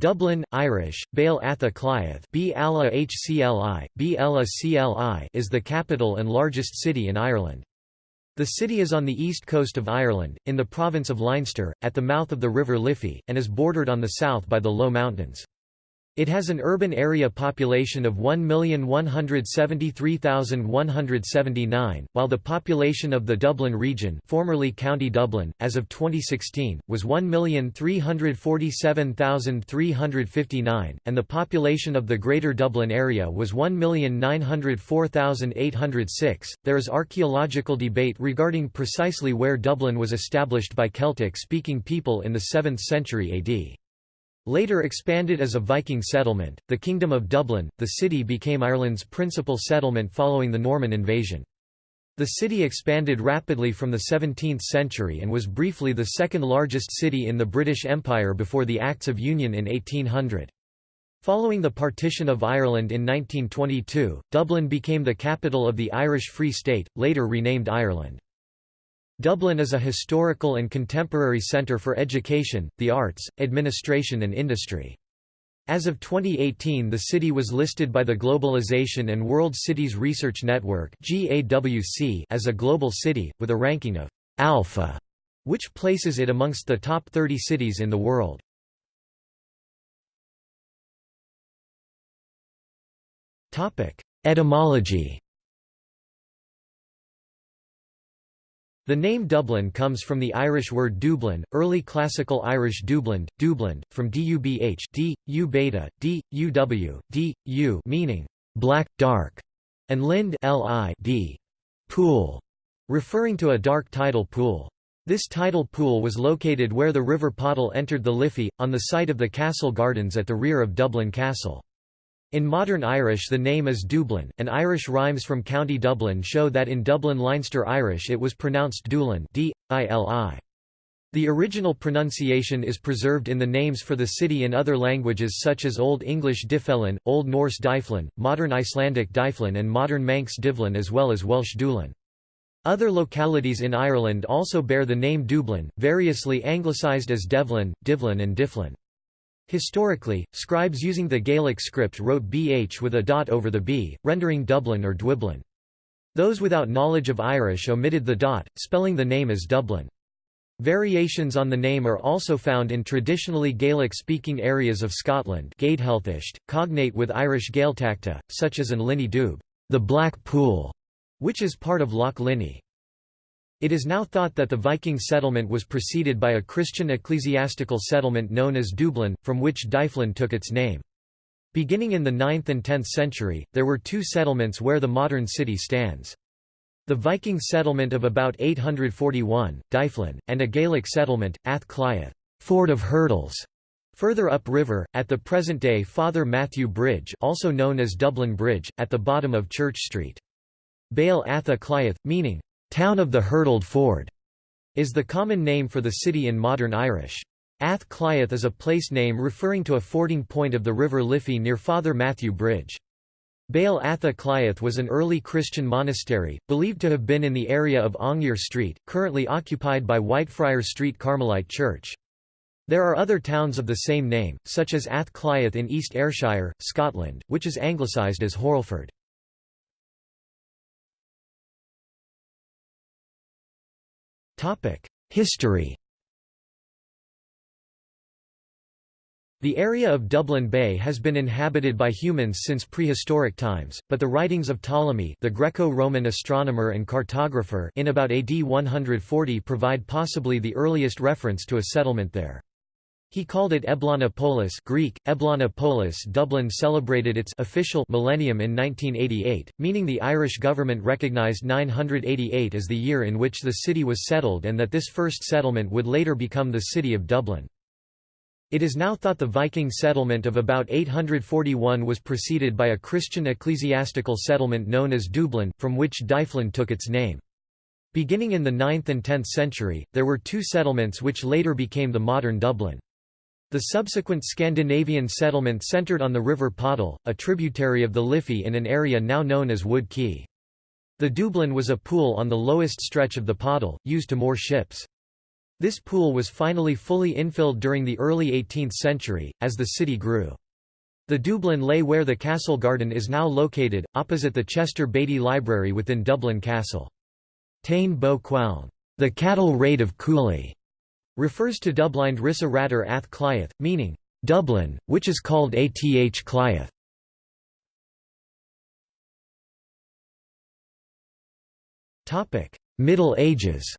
Dublin, Irish, Baile Átha Cliath is the capital and largest city in Ireland. The city is on the east coast of Ireland, in the province of Leinster, at the mouth of the River Liffey, and is bordered on the south by the Low Mountains. It has an urban area population of 1,173,179, while the population of the Dublin region formerly County Dublin, as of 2016, was 1,347,359, and the population of the Greater Dublin area was 1,904,806. There is archaeological debate regarding precisely where Dublin was established by Celtic-speaking people in the 7th century AD. Later expanded as a Viking settlement, the Kingdom of Dublin, the city became Ireland's principal settlement following the Norman invasion. The city expanded rapidly from the 17th century and was briefly the second largest city in the British Empire before the Acts of Union in 1800. Following the partition of Ireland in 1922, Dublin became the capital of the Irish Free State, later renamed Ireland. Dublin is a historical and contemporary centre for education, the arts, administration and industry. As of 2018 the city was listed by the Globalization and World Cities Research Network as a global city, with a ranking of «alpha», which places it amongst the top 30 cities in the world. Etymology The name Dublin comes from the Irish word Dublin, early Classical Irish Dublin, Dublin, from dubh, d, u beta, d, uw, d, u meaning black, dark, and lind li d, pool, referring to a dark tidal pool. This tidal pool was located where the River Poddle entered the Liffey, on the site of the castle gardens at the rear of Dublin Castle. In modern Irish the name is Dublin, and Irish rhymes from County Dublin show that in Dublin Leinster Irish it was pronounced Doolin d -I The original pronunciation is preserved in the names for the city in other languages such as Old English Dyfellin, Old Norse Diflin, Modern Icelandic Diflin and Modern Manx Divlin as well as Welsh Dulin. Other localities in Ireland also bear the name Dublin, variously anglicised as Devlin, Divlin and Difflin. Historically, scribes using the Gaelic script wrote bh with a dot over the b, rendering Dublin or Dwiblin. Those without knowledge of Irish omitted the dot, spelling the name as Dublin. Variations on the name are also found in traditionally Gaelic-speaking areas of Scotland cognate with Irish Gaeltachta, such as in Linney Dubh, the Black Pool, which is part of Loch Linnhe. It is now thought that the Viking settlement was preceded by a Christian ecclesiastical settlement known as Dublin, from which Dyflin took its name. Beginning in the 9th and 10th century, there were two settlements where the modern city stands. The Viking settlement of about 841, Dyflin, and a Gaelic settlement, Ath Cliath, Ford of Hurdles, further upriver, at the present-day Father Mathew Bridge also known as Dublin Bridge, at the bottom of Church Street. Baile Átha Cliath, meaning, Town of the Hurdled Ford is the common name for the city in modern Irish. Ath Cliath is a place name referring to a fording point of the River Liffey near Father Mathew Bridge. Béal Atha Cliath was an early Christian monastery, believed to have been in the area of Aungier Street, currently occupied by Whitefriars Street Carmelite Church. There are other towns of the same name, such as Ath Cliath in East Ayrshire, Scotland, which is anglicised as Hurlford. History The area of Dublin Bay has been inhabited by humans since prehistoric times, but the writings of Ptolemy the Greco-Roman astronomer and cartographer in about AD 140 provide possibly the earliest reference to a settlement there. He called it Eblana Polis Greek, Eblana Polis Dublin celebrated its official millennium in 1988, meaning the Irish government recognised 988 as the year in which the city was settled and that this first settlement would later become the city of Dublin. It is now thought the Viking settlement of about 841 was preceded by a Christian ecclesiastical settlement known as Dublin, from which Dyflin took its name. Beginning in the 9th and 10th century, there were two settlements which later became the modern Dublin. The subsequent Scandinavian settlement centred on the River Poddle, a tributary of the Liffey in an area now known as Wood Quay. The Dublin was a pool on the lowest stretch of the Poddle, used to moor ships. This pool was finally fully infilled during the early 18th century, as the city grew. The Dublin lay where the castle garden is now located, opposite the Chester Beatty Library within Dublin Castle. Tain Bo the cattle raid of Cooley, refers to Dublind Rissa Ratter Ath Cliath, meaning, Dublin, which is called Ath Cliath. Middle Ages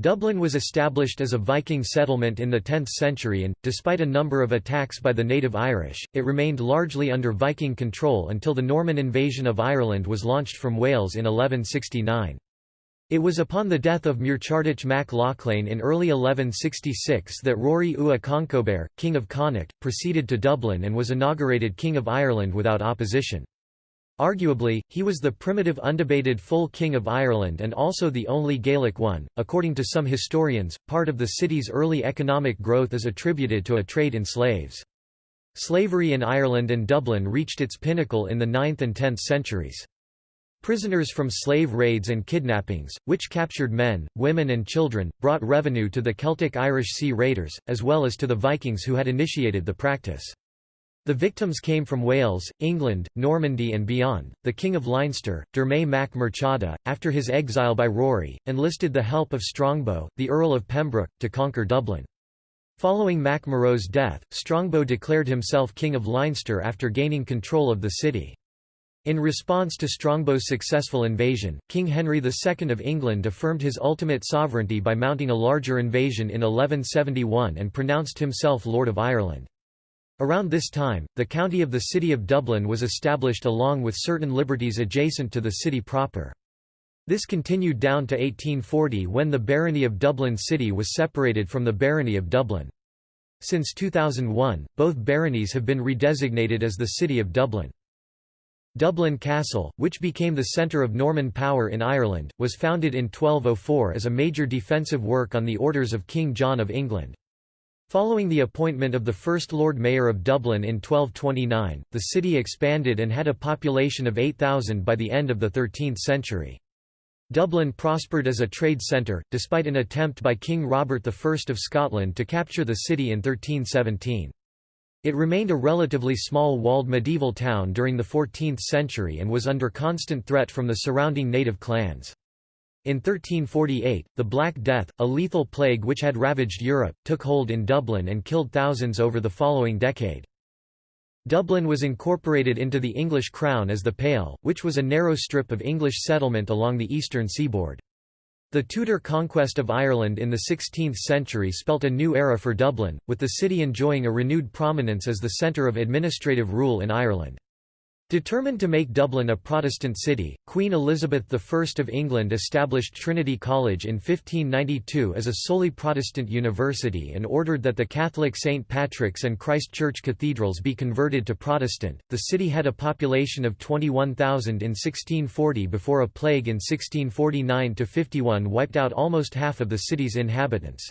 Dublin was established as a Viking settlement in the 10th century and, despite a number of attacks by the native Irish, it remained largely under Viking control until the Norman invasion of Ireland was launched from Wales in 1169. It was upon the death of Muirchertach mac Lochlainn in early 1166 that Rory Ua Conchobar, King of Connacht, proceeded to Dublin and was inaugurated King of Ireland without opposition. Arguably, he was the primitive undebated full king of Ireland and also the only Gaelic one. According to some historians, part of the city's early economic growth is attributed to a trade in slaves. Slavery in Ireland and Dublin reached its pinnacle in the 9th and 10th centuries. Prisoners from slave raids and kidnappings, which captured men, women and children, brought revenue to the Celtic Irish Sea Raiders, as well as to the Vikings who had initiated the practice. The victims came from Wales, England, Normandy and beyond. The King of Leinster, Dermay mac Murchada, after his exile by Rory, enlisted the help of Strongbow, the Earl of Pembroke, to conquer Dublin. Following Mac death, Strongbow declared himself King of Leinster after gaining control of the city. In response to Strongbow's successful invasion, King Henry II of England affirmed his ultimate sovereignty by mounting a larger invasion in 1171 and pronounced himself Lord of Ireland. Around this time, the county of the City of Dublin was established along with certain liberties adjacent to the city proper. This continued down to 1840 when the barony of Dublin City was separated from the barony of Dublin. Since 2001, both baronies have been redesignated as the City of Dublin. Dublin Castle, which became the centre of Norman power in Ireland, was founded in 1204 as a major defensive work on the orders of King John of England. Following the appointment of the first Lord Mayor of Dublin in 1229, the city expanded and had a population of 8,000 by the end of the 13th century. Dublin prospered as a trade centre, despite an attempt by King Robert I of Scotland to capture the city in 1317. It remained a relatively small walled medieval town during the 14th century and was under constant threat from the surrounding native clans. In 1348, the Black Death, a lethal plague which had ravaged Europe, took hold in Dublin and killed thousands over the following decade. Dublin was incorporated into the English Crown as the Pale, which was a narrow strip of English settlement along the eastern seaboard. The Tudor conquest of Ireland in the 16th century spelt a new era for Dublin, with the city enjoying a renewed prominence as the centre of administrative rule in Ireland. Determined to make Dublin a Protestant city, Queen Elizabeth I of England established Trinity College in 1592 as a solely Protestant university and ordered that the Catholic St. Patrick's and Christ Church cathedrals be converted to Protestant. The city had a population of 21,000 in 1640 before a plague in 1649 51 wiped out almost half of the city's inhabitants.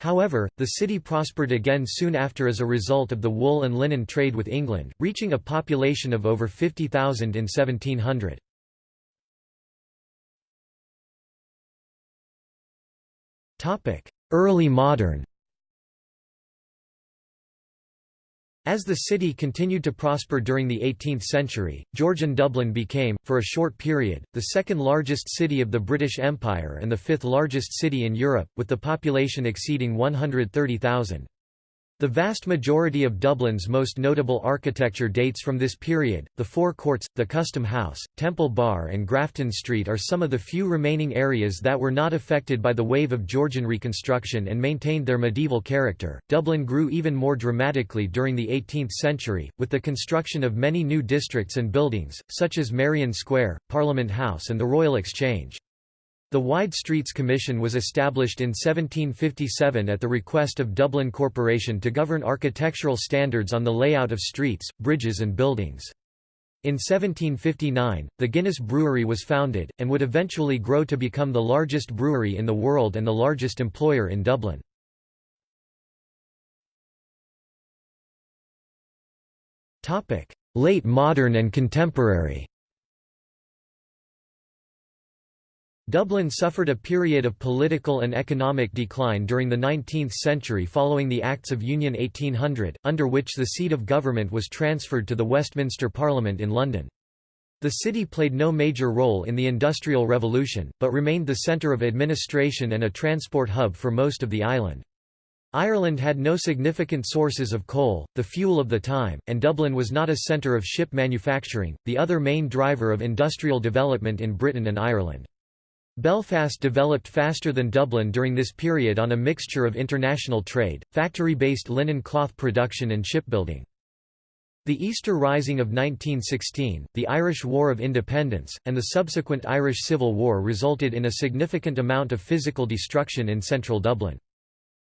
However, the city prospered again soon after as a result of the wool and linen trade with England, reaching a population of over 50,000 in 1700. Early modern As the city continued to prosper during the 18th century, Georgian Dublin became, for a short period, the second largest city of the British Empire and the fifth largest city in Europe, with the population exceeding 130,000. The vast majority of Dublin's most notable architecture dates from this period. The Four Courts, the Custom House, Temple Bar, and Grafton Street are some of the few remaining areas that were not affected by the wave of Georgian reconstruction and maintained their medieval character. Dublin grew even more dramatically during the 18th century, with the construction of many new districts and buildings, such as Merrion Square, Parliament House, and the Royal Exchange. The Wide Streets Commission was established in 1757 at the request of Dublin Corporation to govern architectural standards on the layout of streets, bridges and buildings. In 1759, the Guinness Brewery was founded, and would eventually grow to become the largest brewery in the world and the largest employer in Dublin. Late modern and contemporary Dublin suffered a period of political and economic decline during the 19th century following the Acts of Union 1800, under which the seat of government was transferred to the Westminster Parliament in London. The city played no major role in the Industrial Revolution, but remained the centre of administration and a transport hub for most of the island. Ireland had no significant sources of coal, the fuel of the time, and Dublin was not a centre of ship manufacturing, the other main driver of industrial development in Britain and Ireland. Belfast developed faster than Dublin during this period on a mixture of international trade, factory-based linen cloth production and shipbuilding. The Easter Rising of 1916, the Irish War of Independence, and the subsequent Irish Civil War resulted in a significant amount of physical destruction in central Dublin.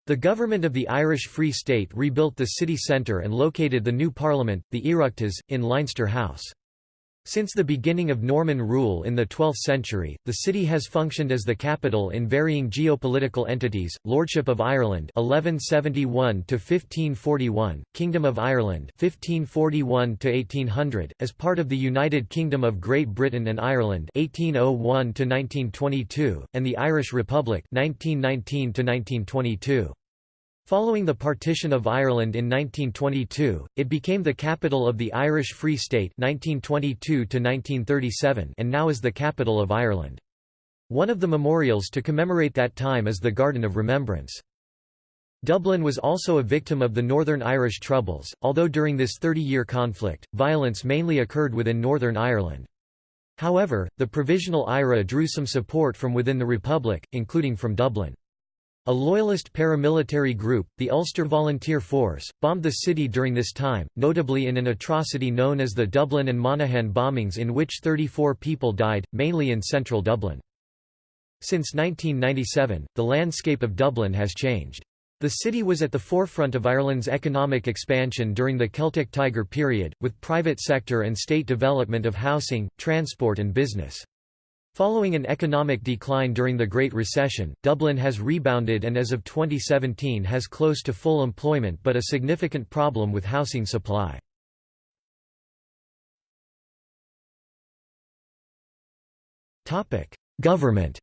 The government of the Irish Free State rebuilt the city centre and located the new parliament, the Oireachtas, in Leinster House. Since the beginning of Norman rule in the 12th century, the city has functioned as the capital in varying geopolitical entities, Lordship of Ireland 1171 1541, Kingdom of Ireland 1541 1800, as part of the United Kingdom of Great Britain and Ireland 1801 1922, and the Irish Republic 1919 1922. Following the partition of Ireland in 1922, it became the capital of the Irish Free State 1922 and now is the capital of Ireland. One of the memorials to commemorate that time is the Garden of Remembrance. Dublin was also a victim of the Northern Irish Troubles, although during this 30-year conflict, violence mainly occurred within Northern Ireland. However, the Provisional IRA drew some support from within the Republic, including from Dublin. A loyalist paramilitary group, the Ulster Volunteer Force, bombed the city during this time, notably in an atrocity known as the Dublin and Monaghan bombings in which 34 people died, mainly in central Dublin. Since 1997, the landscape of Dublin has changed. The city was at the forefront of Ireland's economic expansion during the Celtic Tiger period, with private sector and state development of housing, transport and business. Following an economic decline during the Great Recession, Dublin has rebounded and as of 2017 has close to full employment but a significant problem with housing supply. Government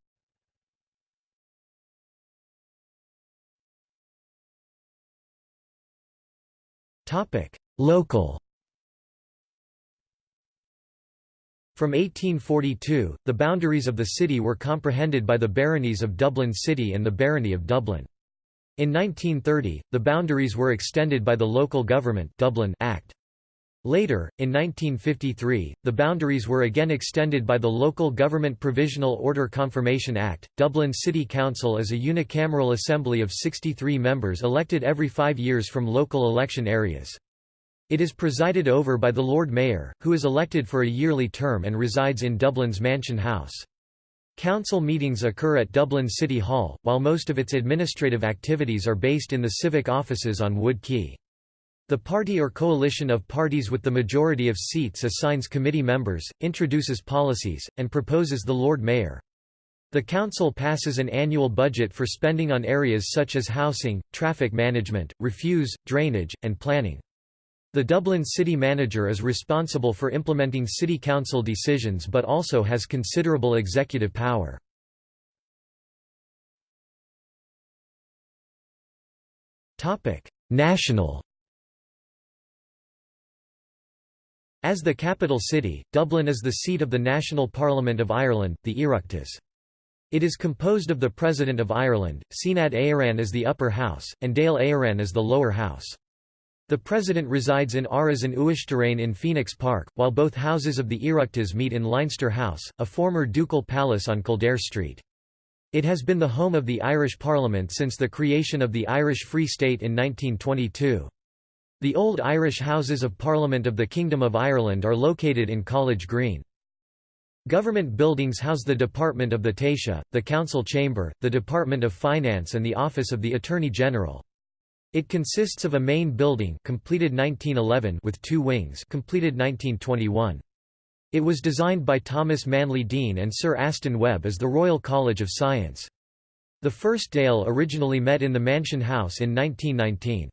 Local From 1842, the boundaries of the city were comprehended by the baronies of Dublin City and the barony of Dublin. In 1930, the boundaries were extended by the Local Government Dublin Act. Later, in 1953, the boundaries were again extended by the Local Government Provisional Order Confirmation Act. Dublin City Council is a unicameral assembly of 63 members elected every five years from local election areas. It is presided over by the Lord Mayor, who is elected for a yearly term and resides in Dublin's Mansion House. Council meetings occur at Dublin City Hall, while most of its administrative activities are based in the civic offices on Wood Quay. The party or coalition of parties with the majority of seats assigns committee members, introduces policies, and proposes the Lord Mayor. The Council passes an annual budget for spending on areas such as housing, traffic management, refuse, drainage, and planning. The Dublin city manager is responsible for implementing city council decisions but also has considerable executive power. National As the capital city, Dublin is the seat of the National Parliament of Ireland, the Oireachtas. It is composed of the President of Ireland, Seanad Éireann as the upper house, and Dáil Éireann as the lower house. The president resides in Áras an Uachtaráin in Phoenix Park, while both houses of the Oireachtas meet in Leinster House, a former ducal palace on Kildare Street. It has been the home of the Irish Parliament since the creation of the Irish Free State in 1922. The old Irish Houses of Parliament of the Kingdom of Ireland are located in College Green. Government buildings house the Department of the Taoiseach, the Council Chamber, the Department of Finance and the Office of the Attorney General. It consists of a main building completed 1911 with two wings completed 1921. It was designed by Thomas Manly Deane and Sir Aston Webb as the Royal College of Science. The first Dáil originally met in the Mansion House in 1919.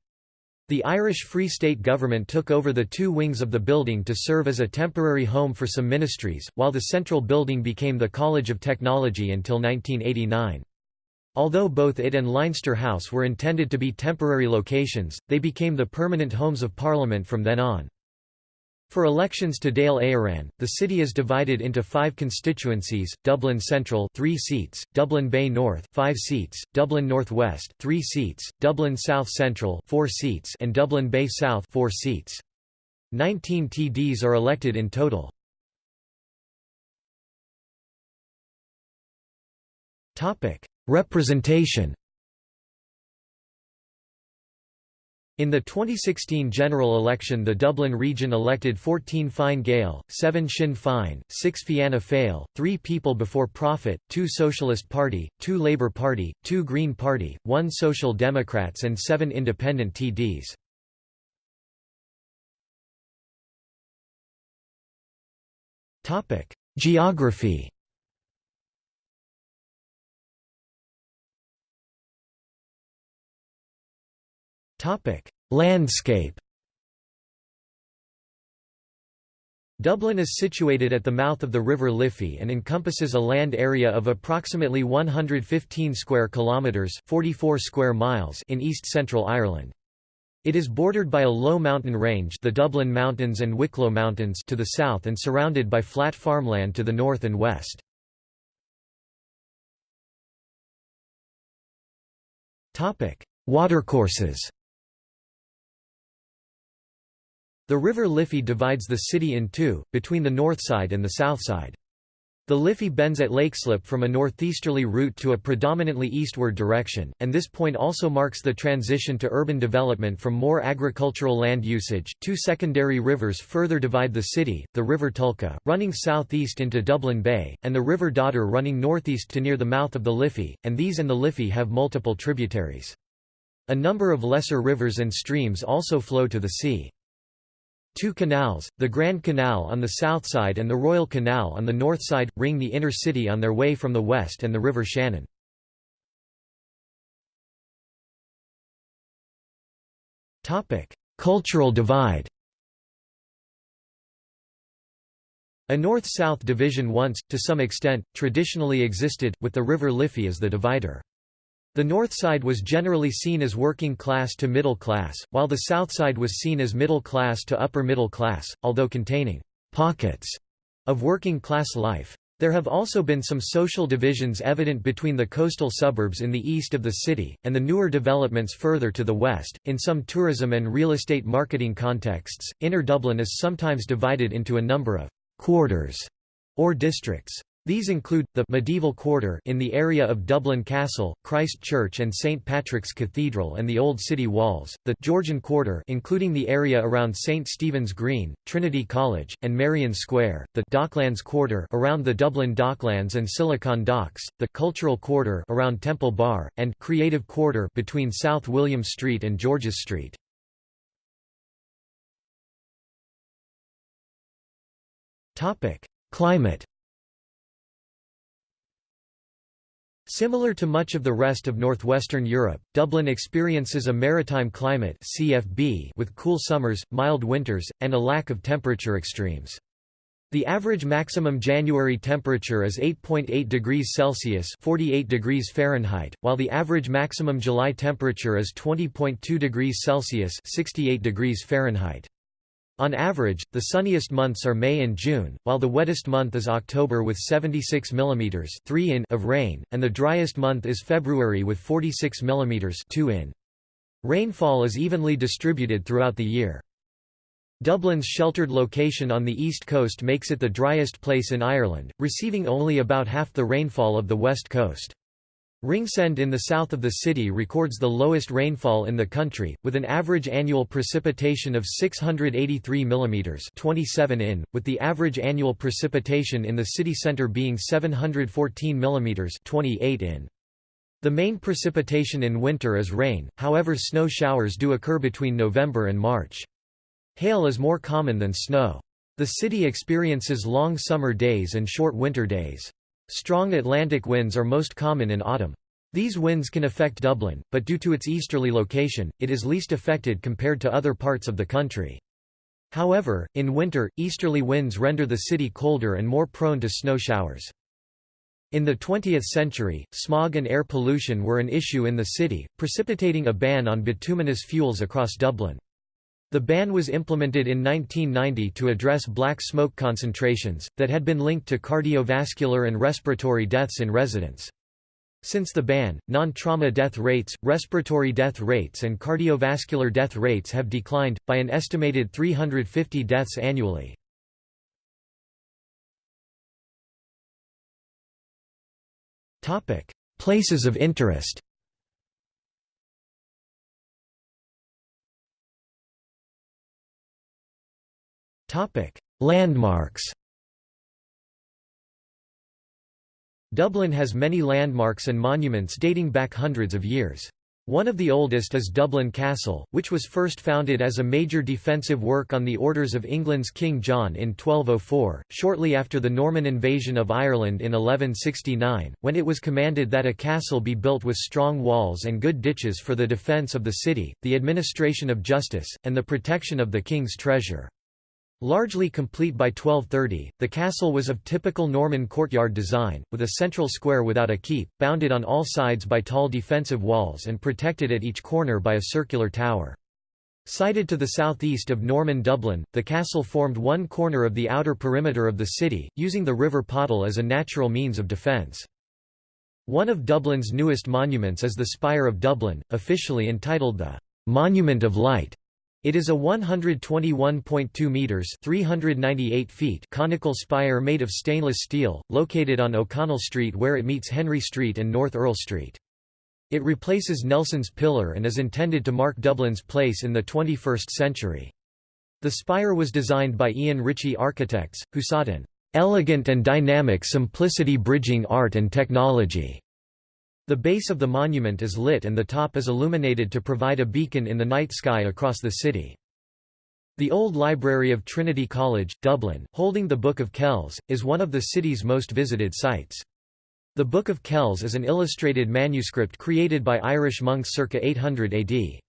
The Irish Free State government took over the two wings of the building to serve as a temporary home for some ministries, while the central building became the College of Technology until 1989. Although both it and Leinster House were intended to be temporary locations, they became the permanent homes of Parliament from then on. For elections to Dáil Éireann, the city is divided into five constituencies: Dublin Central, three seats; Dublin Bay North, five seats; Dublin North West, three seats; Dublin South Central, four seats; and Dublin Bay South, four seats. Nineteen TDs are elected in total. Representation. In the 2016 general election the Dublin region elected 14 Fine Gael, 7 Sinn Féin, 6 Fianna Fáil, 3 People Before Profit, 2 Socialist Party, 2 Labour Party, 2 Green Party, 1 Social Democrats and 7 independent TDs. Geography Topic: Landscape. Dublin is situated at the mouth of the River Liffey and encompasses a land area of approximately 115 square kilometers, 44 square miles in east-central Ireland. It is bordered by a low mountain range, the Dublin Mountains and Wicklow Mountains to the south and surrounded by flat farmland to the north and west. Topic: Watercourses. The River Liffey divides the city in two, between the north side and the south side. The Liffey bends at Leixlip from a northeasterly route to a predominantly eastward direction, and this point also marks the transition to urban development from more agricultural land usage. Two secondary rivers further divide the city the River Tolka, running southeast into Dublin Bay, and the River Dodder running northeast to near the mouth of the Liffey, and these and the Liffey have multiple tributaries. A number of lesser rivers and streams also flow to the sea. Two canals, the Grand Canal on the south side and the Royal Canal on the north side, ring the inner city on their way from the west and the River Shannon. Cultural divide A north-south division once, to some extent, traditionally existed, with the River Liffey as the divider. The north side was generally seen as working class to middle class, while the south side was seen as middle class to upper middle class, although containing pockets of working class life. There have also been some social divisions evident between the coastal suburbs in the east of the city, and the newer developments further to the west. In some tourism and real estate marketing contexts, Inner Dublin is sometimes divided into a number of quarters or districts. These include, the medieval quarter in the area of Dublin Castle, Christ Church and St. Patrick's Cathedral and the Old City Walls, the Georgian quarter including the area around St. Stephen's Green, Trinity College, and Merrion Square, the Docklands quarter around the Dublin Docklands and Silicon Docks, the Cultural quarter around Temple Bar, and Creative quarter between South William Street and George's Street. Climate Similar to much of the rest of northwestern Europe, Dublin experiences a maritime climate CFB with cool summers, mild winters, and a lack of temperature extremes. The average maximum January temperature is 8.8 .8 degrees Celsius 48 degrees Fahrenheit, while the average maximum July temperature is 20.2 degrees Celsius 68 degrees Fahrenheit. On average, the sunniest months are May and June, while the wettest month is October with 76 mm 3 in of rain, and the driest month is February with 46 mm 2 in. Rainfall is evenly distributed throughout the year. Dublin's sheltered location on the east coast makes it the driest place in Ireland, receiving only about half the rainfall of the west coast. Ringsend in the south of the city records the lowest rainfall in the country, with an average annual precipitation of 683 mm 27 in, with the average annual precipitation in the city centre being 714 mm 28 in. The main precipitation in winter is rain, however snow showers do occur between November and March. Hail is more common than snow. The city experiences long summer days and short winter days. Strong Atlantic winds are most common in autumn. These winds can affect Dublin, but due to its easterly location, it is least affected compared to other parts of the country. However, in winter, easterly winds render the city colder and more prone to snow showers. In the 20th century, smog and air pollution were an issue in the city, precipitating a ban on bituminous fuels across Dublin. The ban was implemented in 1990 to address black smoke concentrations, that had been linked to cardiovascular and respiratory deaths in residents. Since the ban, non-trauma death rates, respiratory death rates and cardiovascular death rates have declined, by an estimated 350 deaths annually. Places of interest Landmarks Dublin has many landmarks and monuments dating back hundreds of years. One of the oldest is Dublin Castle, which was first founded as a major defensive work on the orders of England's King John in 1204, shortly after the Norman invasion of Ireland in 1169, when it was commanded that a castle be built with strong walls and good ditches for the defence of the city, the administration of justice, and the protection of the king's treasure. Largely complete by 1230, the castle was of typical Norman courtyard design, with a central square without a keep, bounded on all sides by tall defensive walls and protected at each corner by a circular tower. Sited to the southeast of Norman Dublin, the castle formed one corner of the outer perimeter of the city, using the River Poddle as a natural means of defence. One of Dublin's newest monuments is the Spire of Dublin, officially entitled the «Monument of Light», it is a 121.2 meters (398 feet) conical spire made of stainless steel, located on O'Connell Street where it meets Henry Street and North Earl Street. It replaces Nelson's Pillar and is intended to mark Dublin's place in the 21st century. The spire was designed by Ian Ritchie Architects, who sought an elegant and dynamic simplicity bridging art and technology. The base of the monument is lit and the top is illuminated to provide a beacon in the night sky across the city. The old library of Trinity College, Dublin, holding the Book of Kells, is one of the city's most visited sites. The Book of Kells is an illustrated manuscript created by Irish monks circa 800 AD.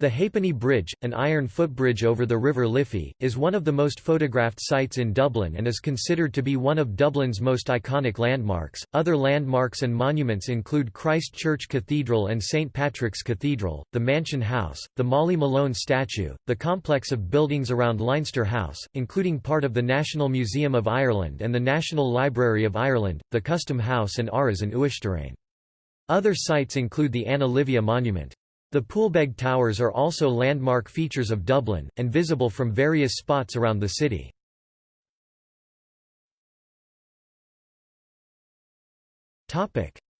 The Ha'penny Bridge, an iron footbridge over the River Liffey, is one of the most photographed sites in Dublin and is considered to be one of Dublin's most iconic landmarks. Other landmarks and monuments include Christ Church Cathedral and St Patrick's Cathedral, the Mansion House, the Molly Malone statue, the complex of buildings around Leinster House, including part of the National Museum of Ireland and the National Library of Ireland, the Custom House and Áras an Uachtaráin. Other sites include the Anna Livia Monument. The Poolbeg Towers are also landmark features of Dublin, and visible from various spots around the city.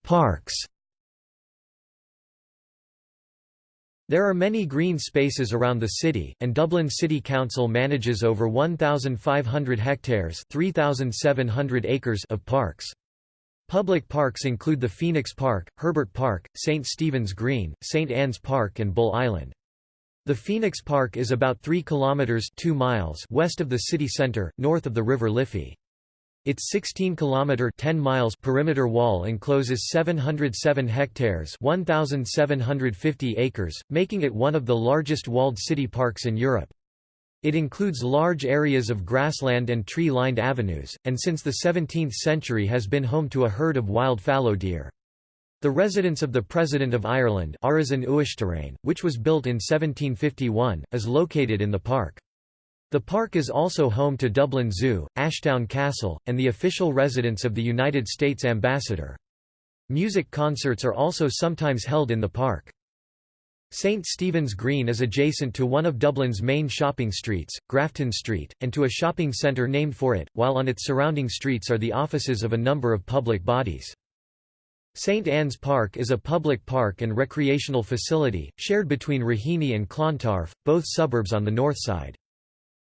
Parks There are many green spaces around the city, and Dublin City Council manages over 1,500 hectares 3,700 acres of parks. Public parks include the Phoenix Park, Herbert Park, St. Stephen's Green, St. Anne's Park and Bull Island. The Phoenix Park is about 3 kilometers 2 miles west of the city center, north of the River Liffey. Its 16-kilometer 10 miles perimeter wall encloses 707 hectares 1,750 acres, making it one of the largest walled city parks in Europe. It includes large areas of grassland and tree-lined avenues, and since the 17th century has been home to a herd of wild fallow deer. The residence of the President of Ireland which was built in 1751, is located in the park. The park is also home to Dublin Zoo, Ashtown Castle, and the official residence of the United States Ambassador. Music concerts are also sometimes held in the park. St Stephen's Green is adjacent to one of Dublin's main shopping streets, Grafton Street, and to a shopping centre named for it, while on its surrounding streets are the offices of a number of public bodies. St Anne's Park is a public park and recreational facility, shared between Raheny and Clontarf, both suburbs on the north side.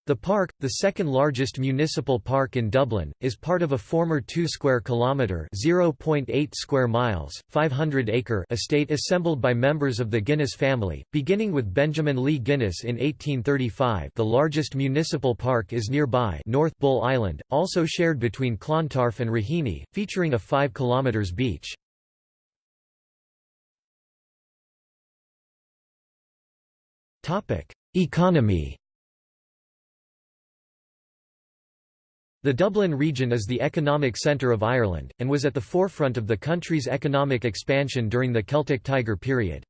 The park, the second largest municipal park in Dublin, is part of a former 2 square kilometre (0.8 square miles) 500 acre estate assembled by members of the Guinness family, beginning with Benjamin Lee Guinness in 1835. The largest municipal park is nearby, North Bull Island, also shared between Clontarf and Raheny, featuring a 5 kilometres beach. Topic: Economy The Dublin region is the economic centre of Ireland, and was at the forefront of the country's economic expansion during the Celtic Tiger period.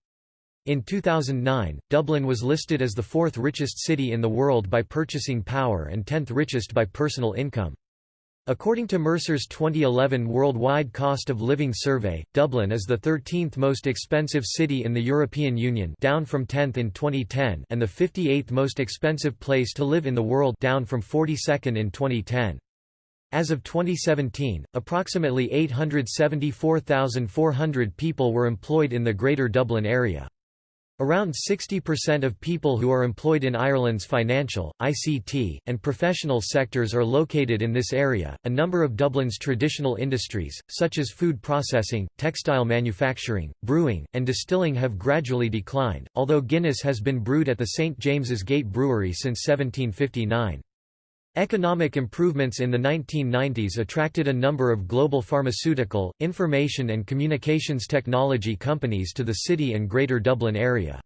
In 2009, Dublin was listed as the fourth richest city in the world by purchasing power and tenth richest by personal income. According to Mercer's 2011 Worldwide Cost of Living Survey, Dublin is the 13th most expensive city in the European Union down from 10th in 2010 and the 58th most expensive place to live in the world down from 42nd in 2010. As of 2017, approximately 874,400 people were employed in the Greater Dublin area. Around 60% of people who are employed in Ireland's financial, ICT, and professional sectors are located in this area. A number of Dublin's traditional industries, such as food processing, textile manufacturing, brewing, and distilling, have gradually declined, although Guinness has been brewed at the St James's Gate Brewery since 1759. Economic improvements in the 1990s attracted a number of global pharmaceutical, information and communications technology companies to the city and Greater Dublin area.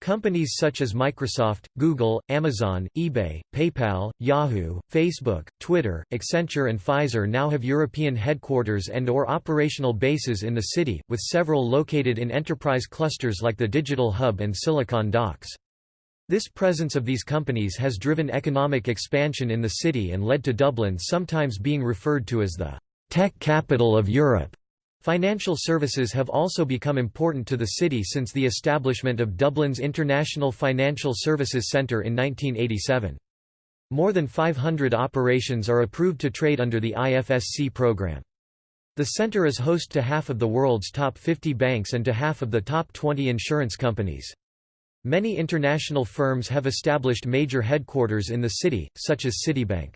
Companies such as Microsoft, Google, Amazon, eBay, PayPal, Yahoo, Facebook, Twitter, Accenture and Pfizer now have European headquarters and or operational bases in the city, with several located in enterprise clusters like the Digital Hub and Silicon Docks. This presence of these companies has driven economic expansion in the city and led to Dublin sometimes being referred to as the tech capital of Europe. Financial services have also become important to the city since the establishment of Dublin's International Financial Services Centre in 1987. More than 500 operations are approved to trade under the IFSC program. The centre is host to half of the world's top 50 banks and to half of the top 20 insurance companies. Many international firms have established major headquarters in the city, such as Citibank.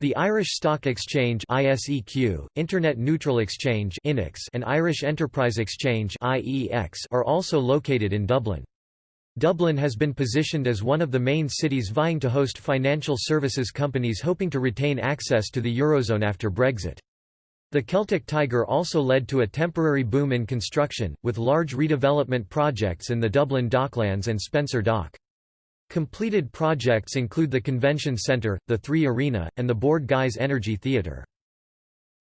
The Irish Stock Exchange ISEQ, Internet Neutral Exchange INEX, and Irish Enterprise Exchange IEX are also located in Dublin. Dublin has been positioned as one of the main cities vying to host financial services companies hoping to retain access to the Eurozone after Brexit. The Celtic Tiger also led to a temporary boom in construction, with large redevelopment projects in the Dublin Docklands and Spencer Dock. Completed projects include the Convention Centre, the Three Arena, and the Bord Gáis Energy Theatre.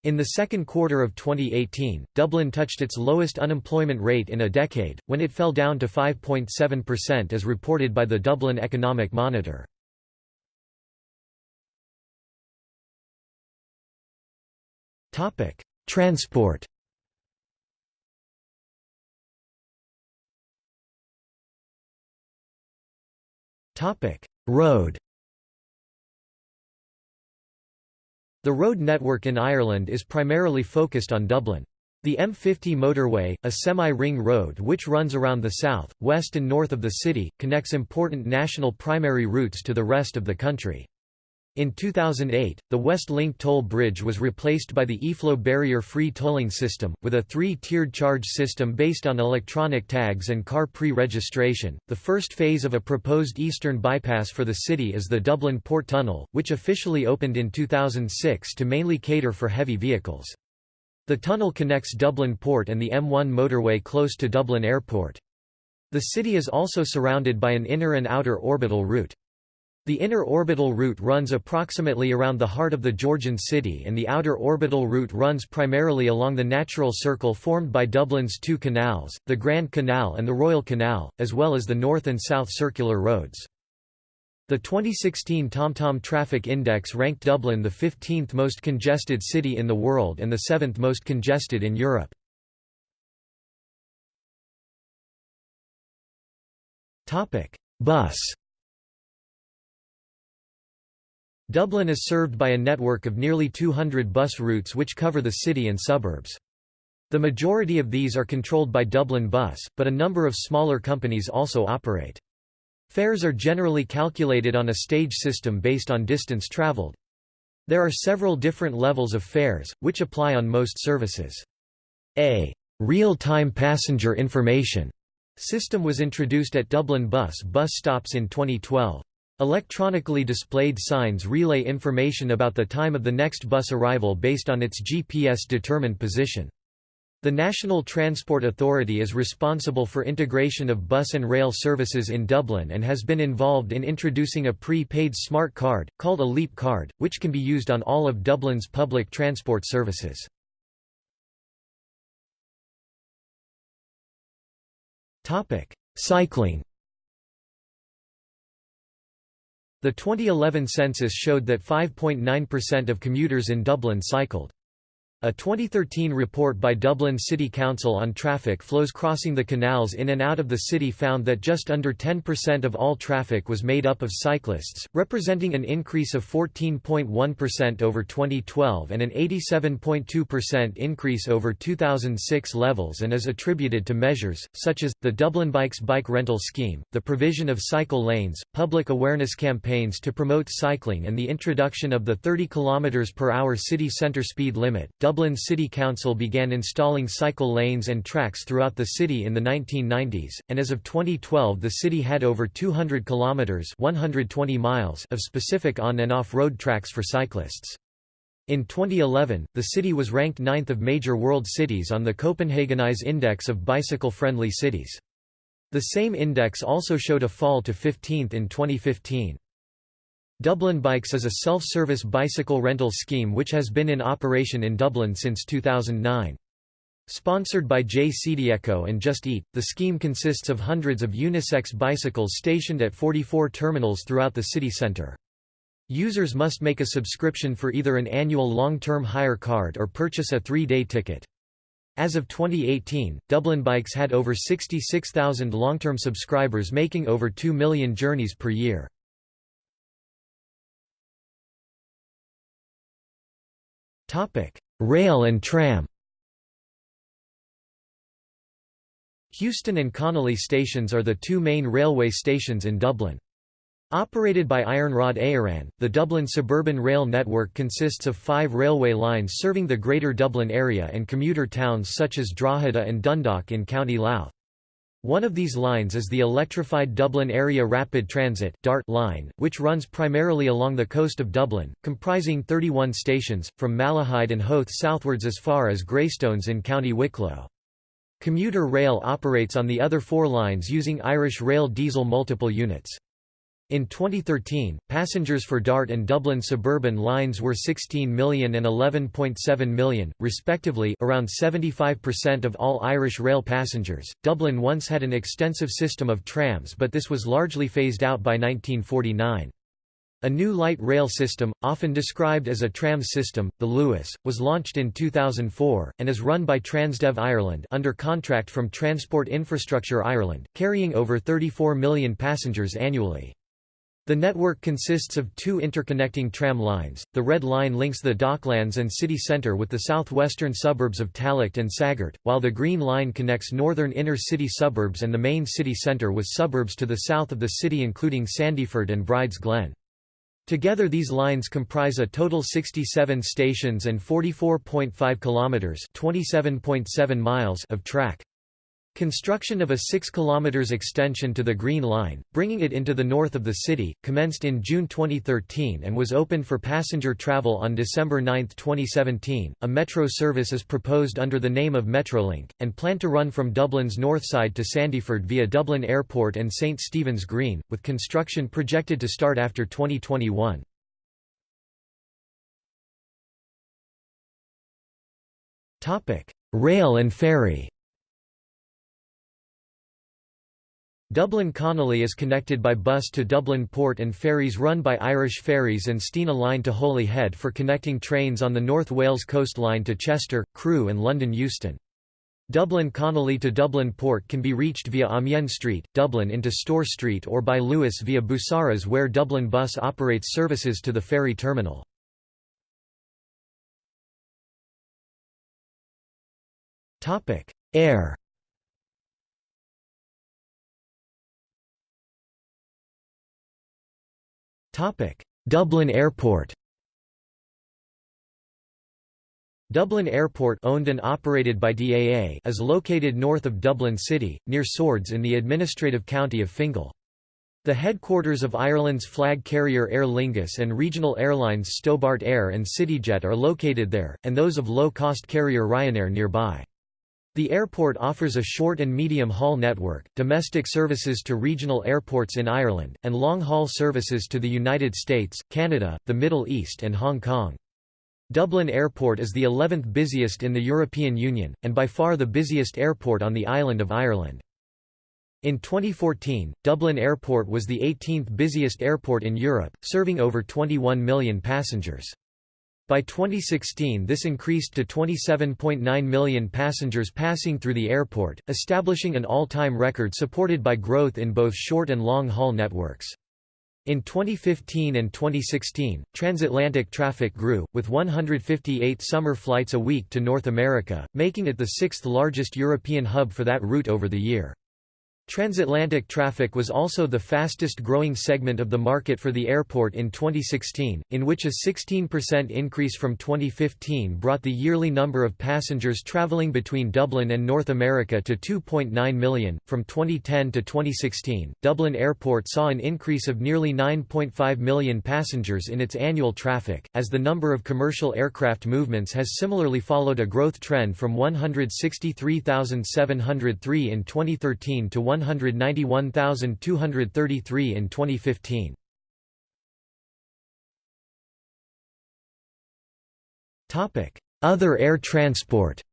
In the second quarter of 2018, Dublin touched its lowest unemployment rate in a decade, when it fell down to 5.7% as reported by the Dublin Economic Monitor. Topic: Transport. Topic: Road. The road network in Ireland is primarily focused on Dublin. The M50 motorway, a semi-ring road which runs around the south, west and north of the city, connects important national primary routes to the rest of the country. In 2008, the West Link toll bridge was replaced by the eFlow barrier-free tolling system, with a three-tiered charge system based on electronic tags and car pre-registration. The first phase of a proposed eastern bypass for the city is the Dublin Port Tunnel, which officially opened in 2006 to mainly cater for heavy vehicles. The tunnel connects Dublin Port and the M1 motorway close to Dublin Airport. The city is also surrounded by an inner and outer orbital route. The inner orbital route runs approximately around the heart of the Georgian city and the outer orbital route runs primarily along the natural circle formed by Dublin's two canals, the Grand Canal and the Royal Canal, as well as the north and south circular roads. The 2016 TomTom Traffic Index ranked Dublin the 15th most congested city in the world and the 7th most congested in Europe. Bus Dublin is served by a network of nearly 200 bus routes which cover the city and suburbs. The majority of these are controlled by Dublin Bus, but a number of smaller companies also operate. Fares are generally calculated on a stage system based on distance travelled. There are several different levels of fares, which apply on most services. A real-time passenger information system was introduced at Dublin Bus bus stops in 2012. Electronically displayed signs relay information about the time of the next bus arrival based on its GPS-determined position. The National Transport Authority is responsible for integration of bus and rail services in Dublin and has been involved in introducing a pre-paid smart card, called a Leap card, which can be used on all of Dublin's public transport services. Cycling The 2011 census showed that 5.9% of commuters in Dublin cycled. A 2013 report by Dublin City Council on traffic flows crossing the canals in and out of the city found that just under 10% of all traffic was made up of cyclists, representing an increase of 14.1% over 2012 and an 87.2% increase over 2006 levels and is attributed to measures, such as, the Dublin Bikes bike rental scheme, the provision of cycle lanes, public awareness campaigns to promote cycling and the introduction of the 30 km per hour city centre speed limit. City Council began installing cycle lanes and tracks throughout the city in the 1990s, and as of 2012 the city had over 200 kilometers (120 miles) of specific on and off-road tracks for cyclists. In 2011, the city was ranked ninth of major world cities on the Copenhagenize Index of bicycle-friendly cities. The same index also showed a fall to 15th in 2015. Dublin Bikes is a self-service bicycle rental scheme which has been in operation in Dublin since 2009. Sponsored by JCDecaux and Just Eat, the scheme consists of hundreds of unisex bicycles stationed at 44 terminals throughout the city centre. Users must make a subscription for either an annual long-term hire card or purchase a three-day ticket. As of 2018, Dublin Bikes had over 66,000 long-term subscribers making over 2 million journeys per year. Rail and tram Heuston and Connolly stations are the two main railway stations in Dublin. Operated by Iarnród Éireann, the Dublin suburban rail network consists of five railway lines serving the Greater Dublin area and commuter towns such as Drogheda and Dundalk in County Louth. One of these lines is the electrified Dublin Area Rapid Transit DART line, which runs primarily along the coast of Dublin, comprising 31 stations, from Malahide and Howth southwards as far as Greystones in County Wicklow. Commuter rail operates on the other four lines using Irish Rail diesel multiple units. In 2013, passengers for DART and Dublin suburban lines were 16 million and 11.7 million, respectively around 75% of all Irish rail passengers. Dublin once had an extensive system of trams but this was largely phased out by 1949. A new light rail system, often described as a tram system, the Luas, was launched in 2004, and is run by Transdev Ireland under contract from Transport Infrastructure Ireland, carrying over 34 million passengers annually. The network consists of two interconnecting tram lines. The Red Line links the Docklands and city centre with the southwestern suburbs of Tallaght and Saggart, while the Green Line connects northern inner city suburbs and the main city centre with suburbs to the south of the city including Sandyford and Brides Glen. Together these lines comprise a total 67 stations and 44.5 kilometers, 27.7 miles of track. Construction of a 6 km extension to the Green Line, bringing it into the north of the city, commenced in June 2013 and was opened for passenger travel on December 9, 2017. A metro service is proposed under the name of Metrolink, and planned to run from Dublin's north side to Sandyford via Dublin Airport and St Stephen's Green, with construction projected to start after 2021. Rail and ferry Dublin Connolly is connected by bus to Dublin Port and ferries run by Irish Ferries and Stena Line to Holyhead for connecting trains on the North Wales Coast Line to Chester, Crewe and London Euston. Dublin Connolly to Dublin Port can be reached via Amiens Street, Dublin into Store Street or by Luas via Busaras where Dublin Bus operates services to the ferry terminal. Air Dublin Airport Dublin Airport owned and operated by DAA is located north of Dublin City, near Swords in the administrative county of Fingal. The headquarters of Ireland's flag carrier Aer Lingus and regional airlines Stobart Air and CityJet are located there, and those of low-cost carrier Ryanair nearby. The airport offers a short and medium-haul network, domestic services to regional airports in Ireland, and long-haul services to the United States, Canada, the Middle East and Hong Kong. Dublin Airport is the 11th busiest in the European Union, and by far the busiest airport on the island of Ireland. In 2014, Dublin Airport was the 18th busiest airport in Europe, serving over 21 million passengers. By 2016 this increased to 27.9 million passengers passing through the airport, establishing an all-time record supported by growth in both short and long-haul networks. In 2015 and 2016, transatlantic traffic grew, with 158 summer flights a week to North America, making it the sixth largest European hub for that route over the year. Transatlantic traffic was also the fastest growing segment of the market for the airport in 2016, in which a 16% increase from 2015 brought the yearly number of passengers traveling between Dublin and North America to 2.9 million. From 2010 to 2016, Dublin Airport saw an increase of nearly 9.5 million passengers in its annual traffic, as the number of commercial aircraft movements has similarly followed a growth trend from 163,703 in 2013 to 191,233 in 2015. Other air transport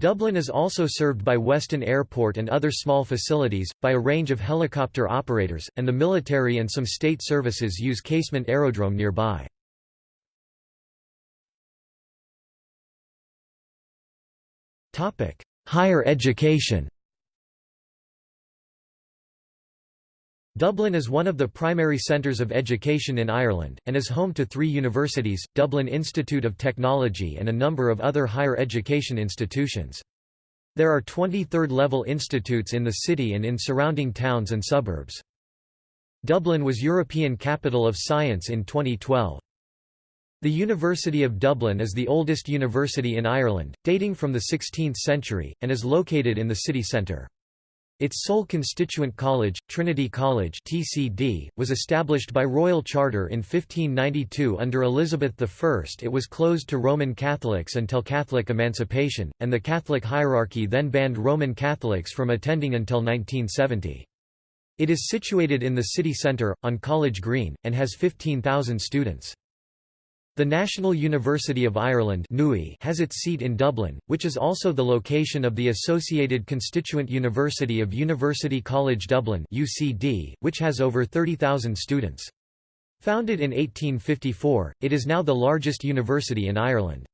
Dublin is also served by Weston Airport and other small facilities, by a range of helicopter operators, and the military and some state services use Casement Aerodrome nearby. Higher education Dublin is one of the primary centres of education in Ireland, and is home to three universities, Dublin Institute of Technology and a number of other higher education institutions. There are 20 third-level institutes in the city and in surrounding towns and suburbs. Dublin was European Capital of Science in 2012. The University of Dublin is the oldest university in Ireland, dating from the 16th century, and is located in the city centre. Its sole constituent college, Trinity College TCD, was established by royal charter in 1592 under Elizabeth I. It was closed to Roman Catholics until Catholic emancipation, and the Catholic hierarchy then banned Roman Catholics from attending until 1970. It is situated in the city centre, on College Green, and has 15,000 students. The National University of Ireland has its seat in Dublin, which is also the location of the associated constituent university of University College Dublin which has over 30,000 students. Founded in 1854, it is now the largest university in Ireland.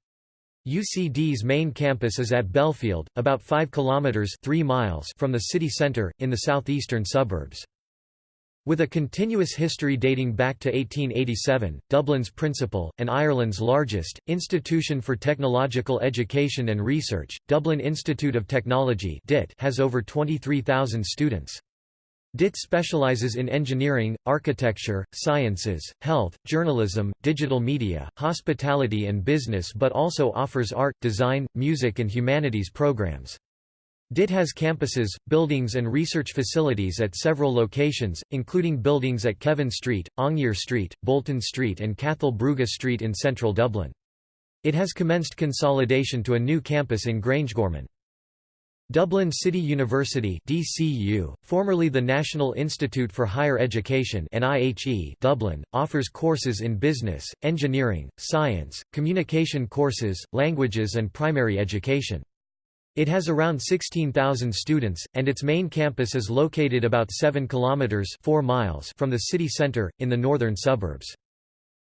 UCD's main campus is at Belfield, about 5 kilometres 3 miles from the city centre, in the southeastern suburbs. With a continuous history dating back to 1887, Dublin's principal, and Ireland's largest, institution for technological education and research, Dublin Institute of Technology has over 23,000 students. DIT specializes in engineering, architecture, sciences, health, journalism, digital media, hospitality and business but also offers art, design, music and humanities programs. DIT has campuses, buildings and research facilities at several locations, including buildings at Kevin Street, Aungier Street, Bolton Street and Cathal Brugha Street in central Dublin. It has commenced consolidation to a new campus in Grangegorman. Dublin City University DCU, formerly the National Institute for Higher Education NIHE, Dublin, offers courses in business, engineering, science, communication courses, languages and primary education. It has around 16,000 students, and its main campus is located about 7 kilometers 4 miles from the city centre, in the northern suburbs.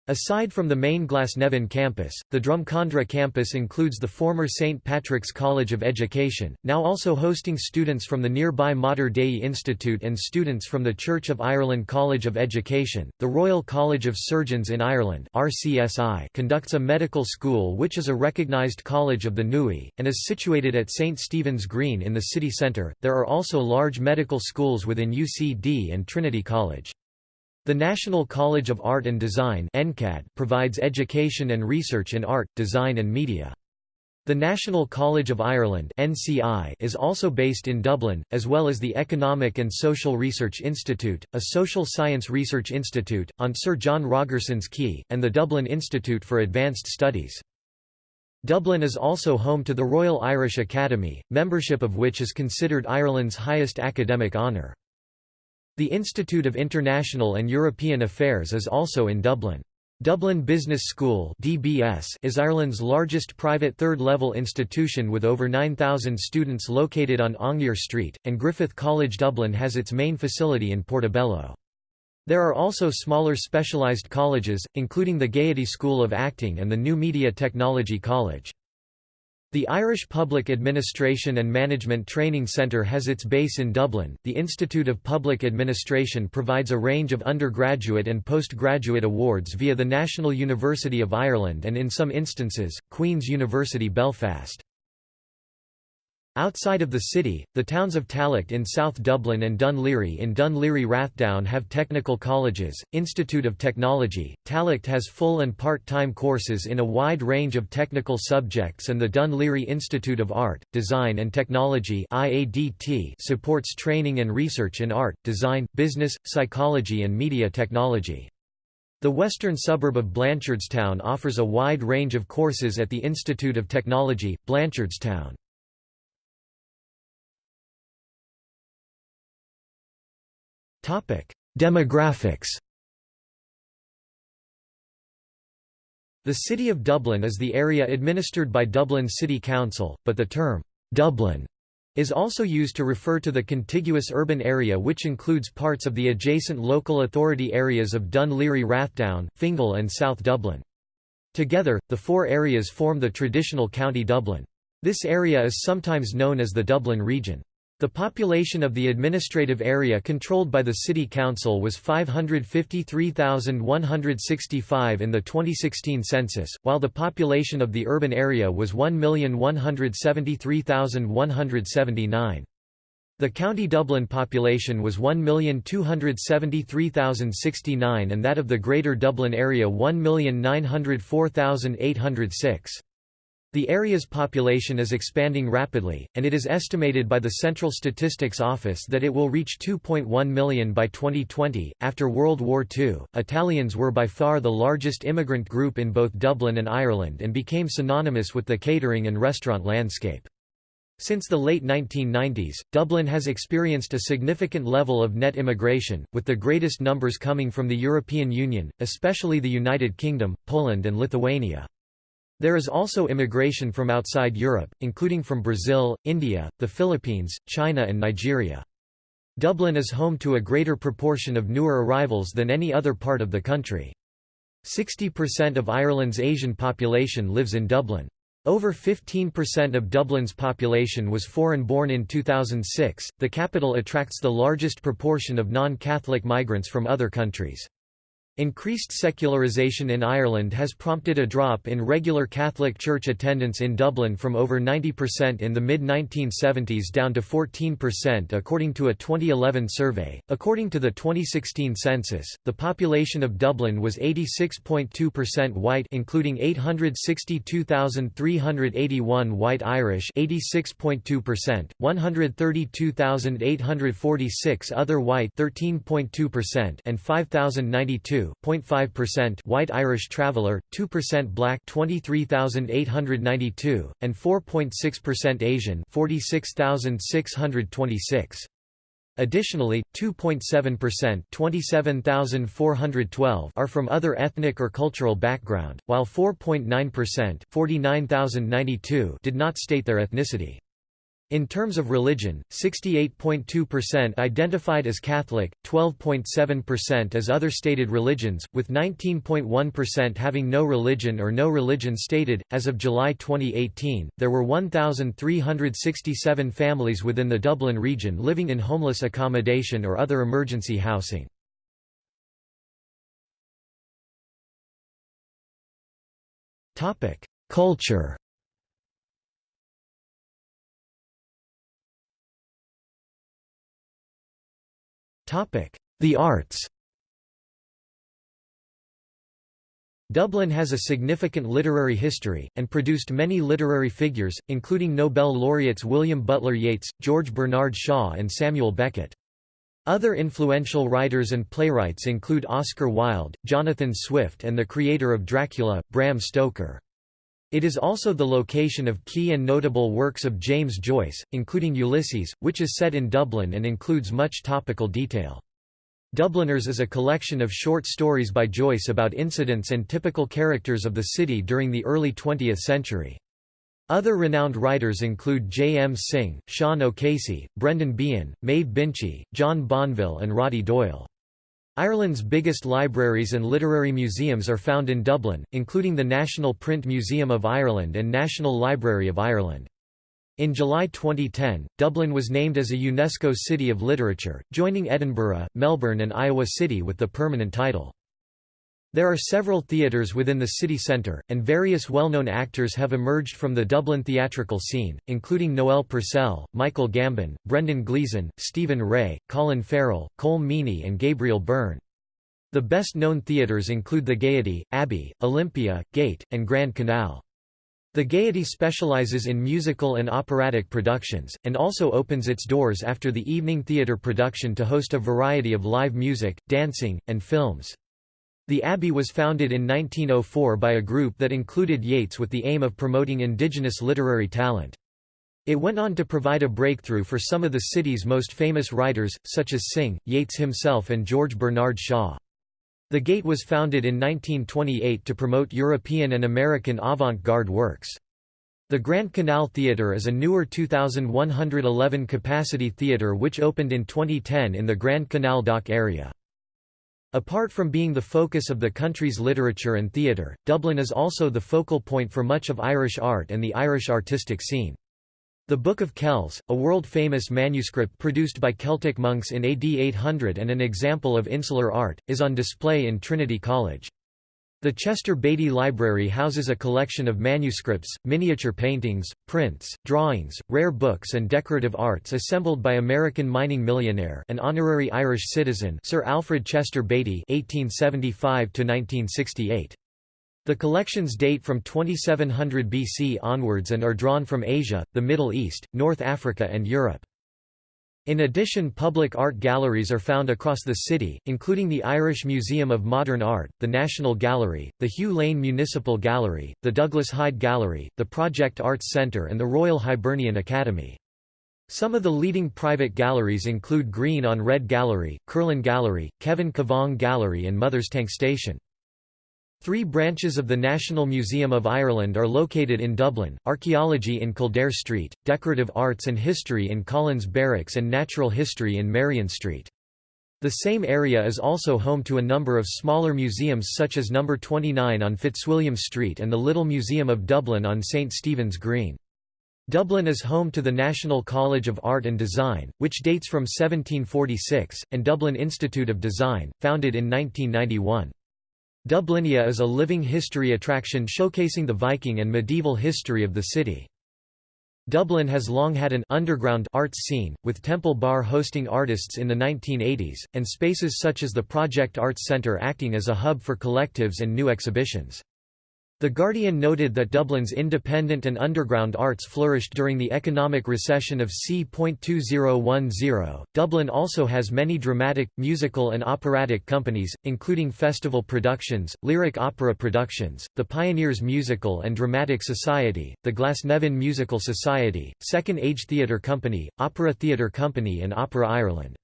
Aside from the main Glasnevin campus, the Drumcondra campus includes the former St. Patrick's College of Education, now also hosting students from the nearby Mater Dei Institute and students from the Church of Ireland College of Education. The Royal College of Surgeons in Ireland (RCSI) conducts a medical school which is a recognised college of the NUI and is situated at St Stephen's Green in the city centre. There are also large medical schools within UCD and Trinity College. The National College of Art and Design provides education and research in art, design and media. The National College of Ireland is also based in Dublin, as well as the Economic and Social Research Institute, a social science research institute, on Sir John Rogerson's Quay, and the Dublin Institute for Advanced Studies. Dublin is also home to the Royal Irish Academy, membership of which is considered Ireland's highest academic honour. The Institute of International and European Affairs is also in Dublin. Dublin Business School (DBS) is Ireland's largest private third-level institution with over 9,000 students located on Aungier Street, and Griffith College Dublin has its main facility in Portobello. There are also smaller specialised colleges, including the Gaiety School of Acting and the New Media Technology College. The Irish Public Administration and Management Training Centre has its base in Dublin. The Institute of Public Administration provides a range of undergraduate and postgraduate awards via the National University of Ireland and in some instances, Queen's University Belfast. Outside of the city, the towns of Tallaght in South Dublin and Dun Laoghaire in Dun Laoghaire Rathdown have technical colleges, Institute of Technology. Tallaght has full and part-time courses in a wide range of technical subjects and the Dun Laoghaire Institute of Art, Design and Technology supports training and research in art, design, business, psychology and media technology. The western suburb of Blanchardstown offers a wide range of courses at the Institute of Technology, Blanchardstown. Demographics The City of Dublin is the area administered by Dublin City Council, but the term, Dublin, is also used to refer to the contiguous urban area which includes parts of the adjacent local authority areas of Dun Laoghaire Rathdown, Fingal and South Dublin. Together, the four areas form the traditional County Dublin. This area is sometimes known as the Dublin region. The population of the administrative area controlled by the City Council was 553,165 in the 2016 census, while the population of the urban area was 1,173,179. The County Dublin population was 1,273,069 and that of the Greater Dublin area 1,904,806. The area's population is expanding rapidly, and it is estimated by the Central Statistics Office that it will reach 2.1 million by 2020. After World War II, Italians were by far the largest immigrant group in both Dublin and Ireland and became synonymous with the catering and restaurant landscape. Since the late 1990s, Dublin has experienced a significant level of net immigration, with the greatest numbers coming from the European Union, especially the United Kingdom, Poland and Lithuania. There is also immigration from outside Europe, including from Brazil, India, the Philippines, China and Nigeria. Dublin is home to a greater proportion of newer arrivals than any other part of the country. 60% of Ireland's Asian population lives in Dublin. Over 15% of Dublin's population was foreign-born in 2006. The capital attracts the largest proportion of non-Catholic migrants from other countries. Increased secularisation in Ireland has prompted a drop in regular Catholic Church attendance in Dublin from over 90% in the mid 1970s down to 14% according to a 2011 survey. According to the 2016 census, the population of Dublin was 86.2% white, including 862,381 white Irish, 86.2%, 132,846 other white, 13.2%, and 5,092 2.5% white Irish traveller, 2% black 23,892, and 4.6% Asian 46,626. Additionally, 2.7% 27,412 are from other ethnic or cultural background, while 4.9% 49,092 did not state their ethnicity. In terms of religion, 68.2% identified as Catholic, 12.7% as other stated religions, with 19.1% having no religion or no religion stated. As of July 2018, there were 1,367 families within the Dublin region living in homeless accommodation or other emergency housing. Culture The arts Dublin has a significant literary history, and produced many literary figures, including Nobel laureates William Butler Yeats, George Bernard Shaw and Samuel Beckett. Other influential writers and playwrights include Oscar Wilde, Jonathan Swift and the creator of Dracula, Bram Stoker. It is also the location of key and notable works of James Joyce, including Ulysses, which is set in Dublin and includes much topical detail. Dubliners is a collection of short stories by Joyce about incidents and typical characters of the city during the early 20th century. Other renowned writers include J. M. Synge, Sean O'Casey, Brendan Behan, Maeve Binchy, John Banville and Roddy Doyle. Ireland's biggest libraries and literary museums are found in Dublin, including the National Print Museum of Ireland and National Library of Ireland. In July 2010, Dublin was named as a UNESCO City of Literature, joining Edinburgh, Melbourne and Iowa City with the permanent title. There are several theatres within the city centre, and various well-known actors have emerged from the Dublin theatrical scene, including Noel Purcell, Michael Gambon, Brendan Gleeson, Stephen Rea, Colin Farrell, Colm Meaney and Gabriel Byrne. The best-known theatres include the Gaiety, Abbey, Olympia, Gate, and Grand Canal. The Gaiety specializes in musical and operatic productions, and also opens its doors after the evening theater production to host a variety of live music, dancing, and films. The Abbey was founded in 1904 by a group that included Yeats with the aim of promoting indigenous literary talent. It went on to provide a breakthrough for some of the city's most famous writers, such as Synge, Yeats himself and George Bernard Shaw. The Gate was founded in 1928 to promote European and American avant-garde works. The Grand Canal Theatre is a newer 2,111 capacity theatre which opened in 2010 in the Grand Canal Dock area. Apart from being the focus of the country's literature and theatre, Dublin is also the focal point for much of Irish art and the Irish artistic scene. The Book of Kells, a world-famous manuscript produced by Celtic monks in AD 800 and an example of insular art, is on display in Trinity College. The Chester Beatty Library houses a collection of manuscripts, miniature paintings, prints, drawings, rare books and decorative arts assembled by American mining millionaire and honorary Irish citizen Sir Alfred Chester Beatty 1875 -1968. The collections date from 2700 BC onwards and are drawn from Asia, the Middle East, North Africa and Europe. In addition public art galleries are found across the city, including the Irish Museum of Modern Art, the National Gallery, the Hugh Lane Municipal Gallery, the Douglas Hyde Gallery, the Project Arts Centre and the Royal Hibernian Academy. Some of the leading private galleries include Green on Red Gallery, Kerlin Gallery, Kevin Kavanagh Gallery and Mother's Tank Station. Three branches of the National Museum of Ireland are located in Dublin, Archaeology in Kildare Street, Decorative Arts and History in Collins Barracks and Natural History in Merrion Street. The same area is also home to a number of smaller museums such as No. 29 on Fitzwilliam Street and the Little Museum of Dublin on St Stephen's Green. Dublin is home to the National College of Art and Design, which dates from 1746, and Dublin Institute of Design, founded in 1991. Dublinia is a living history attraction showcasing the Viking and medieval history of the city. Dublin has long had an underground arts scene, with Temple Bar hosting artists in the 1980s, and spaces such as the Project Arts Centre acting as a hub for collectives and new exhibitions. The Guardian noted that Dublin's independent and underground arts flourished during the economic recession of c.2010. Dublin also has many dramatic, musical, and operatic companies, including Festival Productions, Lyric Opera Productions, the Pioneers Musical and Dramatic Society, the Glasnevin Musical Society, Second Age Theatre Company, Opera Theatre Company, and Opera Ireland.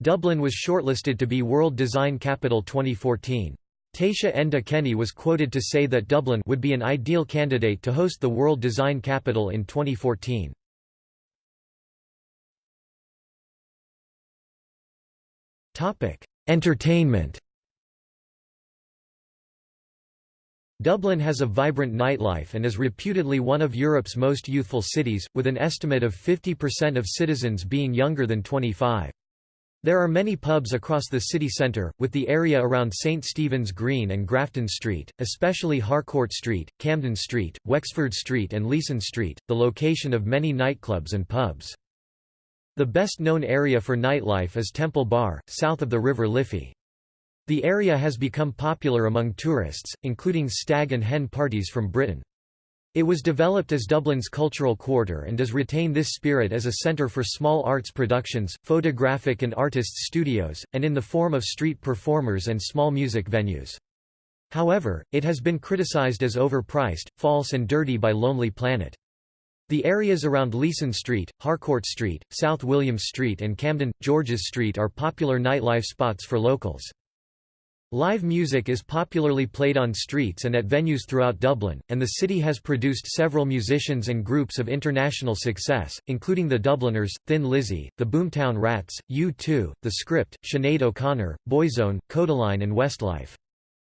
Dublin was shortlisted to be World Design Capital 2014. Taoiseach Enda Kenny was quoted to say that Dublin would be an ideal candidate to host the World Design Capital in 2014. Entertainment Dublin has a vibrant nightlife and is reputedly one of Europe's most youthful cities, with an estimate of 50% of citizens being younger than 25. There are many pubs across the city centre, with the area around St Stephen's Green and Grafton Street, especially Harcourt Street, Camden Street, Wexford Street and Leeson Street, the location of many nightclubs and pubs. The best known area for nightlife is Temple Bar, south of the River Liffey. The area has become popular among tourists, including stag and hen parties from Britain. It was developed as Dublin's cultural quarter and does retain this spirit as a centre for small arts productions, photographic and artists' studios, and in the form of street performers and small music venues. However, it has been criticized as overpriced, false and dirty by Lonely Planet. The areas around Leeson Street, Harcourt Street, South Williams Street and Camden, Georges Street are popular nightlife spots for locals. Live music is popularly played on streets and at venues throughout Dublin, and the city has produced several musicians and groups of international success, including the Dubliners, Thin Lizzy, the Boomtown Rats, U2, The Script, Sinead O'Connor, Boyzone, Kodaline and Westlife.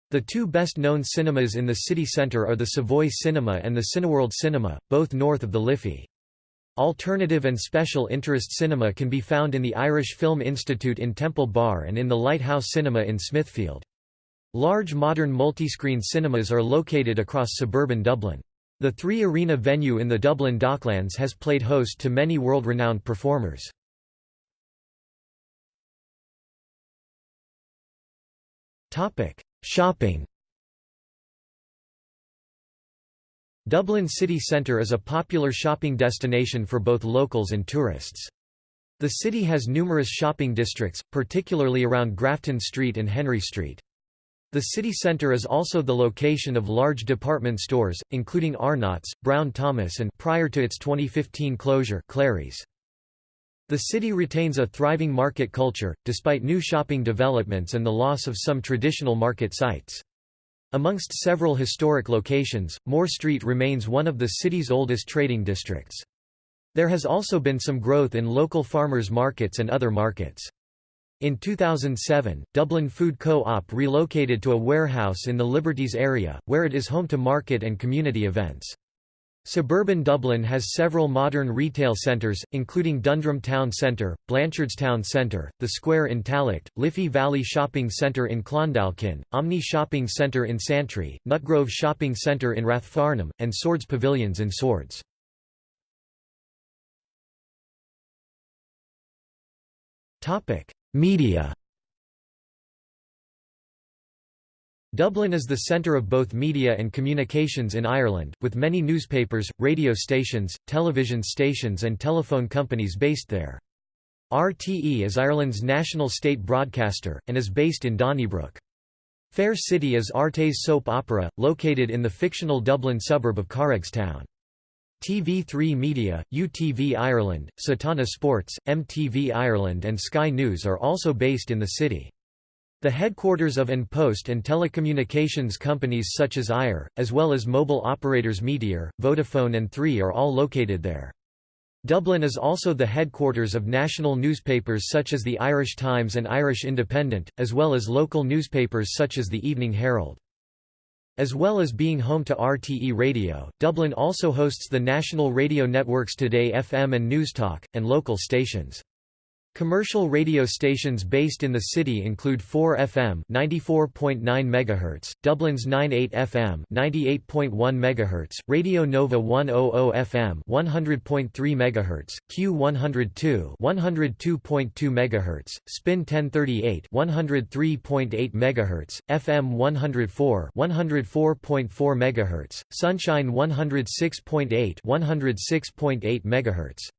The two best-known cinemas in the city centre are the Savoy Cinema and the Cineworld Cinema, both north of the Liffey. Alternative and special interest cinema can be found in the Irish Film Institute in Temple Bar and in the Lighthouse Cinema in Smithfield. Large modern multi-screen cinemas are located across suburban Dublin. The Three Arena venue in the Dublin Docklands has played host to many world-renowned performers. Shopping Dublin city centre is a popular shopping destination for both locals and tourists. The city has numerous shopping districts, particularly around Grafton Street and Henry Street. The city centre is also the location of large department stores, including Arnott's, Brown Thomas and prior to its 2015 closure, Clerys. The city retains a thriving market culture, despite new shopping developments and the loss of some traditional market sites. Amongst several historic locations, Moore Street remains one of the city's oldest trading districts. There has also been some growth in local farmers' markets and other markets. In 2007, Dublin Food Co-op relocated to a warehouse in the Liberties area, where it is home to market and community events. Suburban Dublin has several modern retail centres, including Dundrum Town Centre, Blanchardstown Centre, The Square in Tallaght, Liffey Valley Shopping Centre in Clondalkin, Omni Shopping Centre in Santry, Nutgrove Shopping Centre in Rathfarnham, and Swords Pavilions in Swords. Media Dublin is the centre of both media and communications in Ireland, with many newspapers, radio stations, television stations and telephone companies based there. RTE is Ireland's national state broadcaster, and is based in Donnybrook. Fair City is RTÉ's soap opera, located in the fictional Dublin suburb of Carrigstown. TV3 Media, UTV Ireland, Setanta Sports, MTV Ireland and Sky News are also based in the city. The headquarters of An Post and telecommunications companies such as Eir, as well as mobile operators Meteor, Vodafone and Three are all located there. Dublin is also the headquarters of national newspapers such as the Irish Times and Irish Independent, as well as local newspapers such as the Evening Herald. As well as being home to RTE Radio, Dublin also hosts the national radio networks Today FM and Newstalk, and local stations. Commercial radio stations based in the city include 4FM 94.9 MHz, Dublin's 98 FM 98.1 MHz, Radio Nova 100 FM 100.3 MHz, Q102 102.2 MHz, Spin 1038 103.8 MHz, FM 104 104.4 MHz, Sunshine 106.8 106.8 MHz.